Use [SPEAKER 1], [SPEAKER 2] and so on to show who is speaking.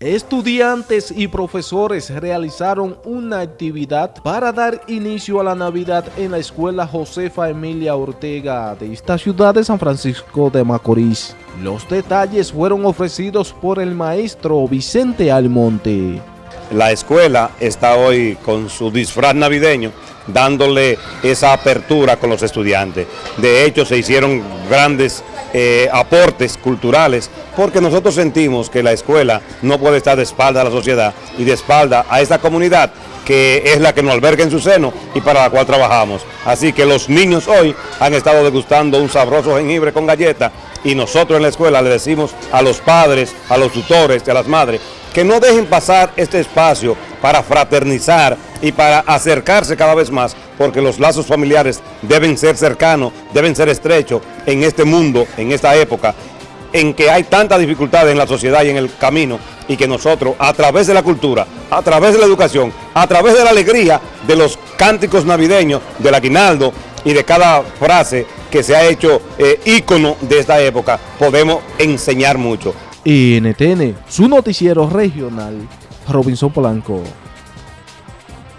[SPEAKER 1] Estudiantes y profesores realizaron una actividad para dar inicio a la Navidad en la Escuela Josefa Emilia Ortega de esta ciudad de San Francisco de Macorís. Los detalles fueron ofrecidos por el maestro Vicente Almonte.
[SPEAKER 2] La escuela está hoy con su disfraz navideño dándole esa apertura con los estudiantes. De hecho, se hicieron grandes eh, aportes culturales, porque nosotros sentimos que la escuela no puede estar de espalda a la sociedad y de espalda a esta comunidad que es la que nos alberga en su seno y para la cual trabajamos. Así que los niños hoy han estado degustando un sabroso jengibre con galleta y nosotros en la escuela le decimos a los padres, a los tutores a las madres que no dejen pasar este espacio para fraternizar y para acercarse cada vez más, porque los lazos familiares deben ser cercanos, deben ser estrechos en este mundo, en esta época, en que hay tantas dificultades en la sociedad y en el camino, y que nosotros, a través de la cultura, a través de la educación, a través de la alegría de los cánticos navideños, del aguinaldo y de cada frase que se ha hecho eh, ícono de esta época, podemos enseñar mucho.
[SPEAKER 1] NTN, su noticiero regional, Robinson Polanco.